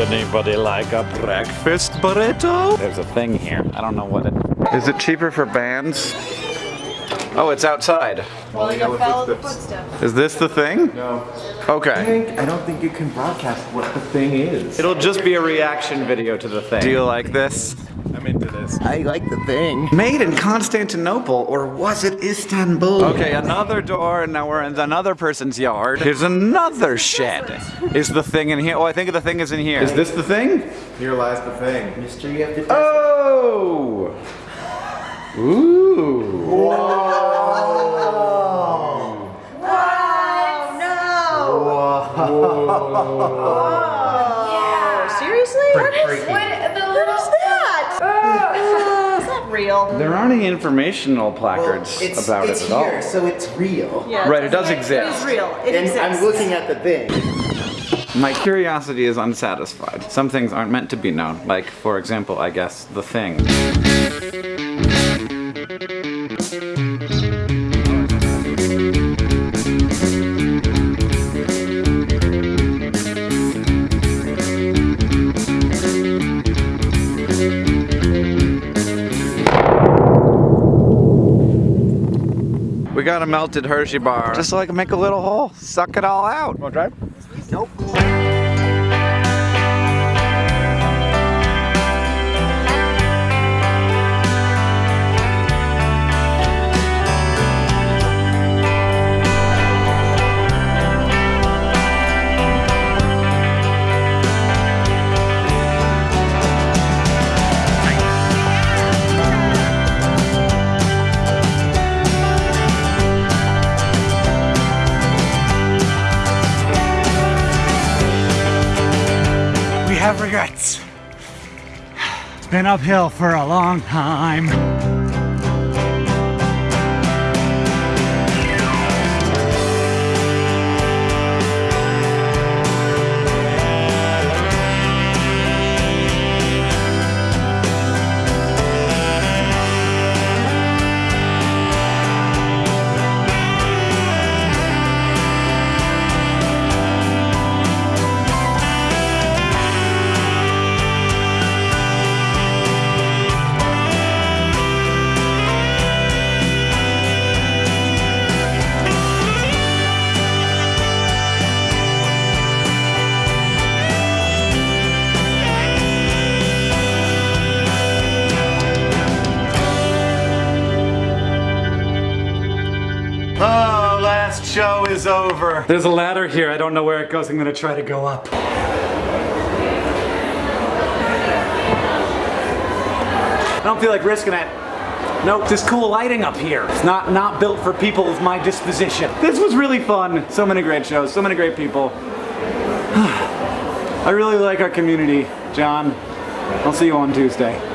anybody like a breakfast burrito? There's a thing here. I don't know what it is. it cheaper for bands? Oh, it's outside. Well, you follow the footsteps. Is this the thing? No. Okay. I don't think you can broadcast what the thing is. It'll just be a reaction video to the thing. Do you like this? I'm into this. I like the thing. Made in Constantinople, or was it Istanbul? Okay, another door, and now we're in another person's yard. Here's another shed. Is the thing in here? Oh, I think the thing is in here. Is this the thing? Here lies the thing. Mystery of the Oh! Ooh. Oh, seriously? What is, what, the what is that? Ah, is that real? There aren't any informational placards it's, about it's it at here, all. so it's real. Yeah, Right, it does It exist. It is real. It and exists. I'm looking at the thing. My curiosity is unsatisfied. Some things aren't meant to be known, like, for example, I guess, the thing. We got a melted Hershey bar. Just so I can make a little hole, suck it all out. Want to drive? Nope. Have regrets. It's been uphill for a long time. Oh, last show is over. There's a ladder here. I don't know where it goes. I'm gonna try to go up. I don't feel like risking it. Nope, this cool lighting up here. It's not not built for people of my disposition. This was really fun. So many great shows, so many great people. I really like our community, John. I'll see you on Tuesday.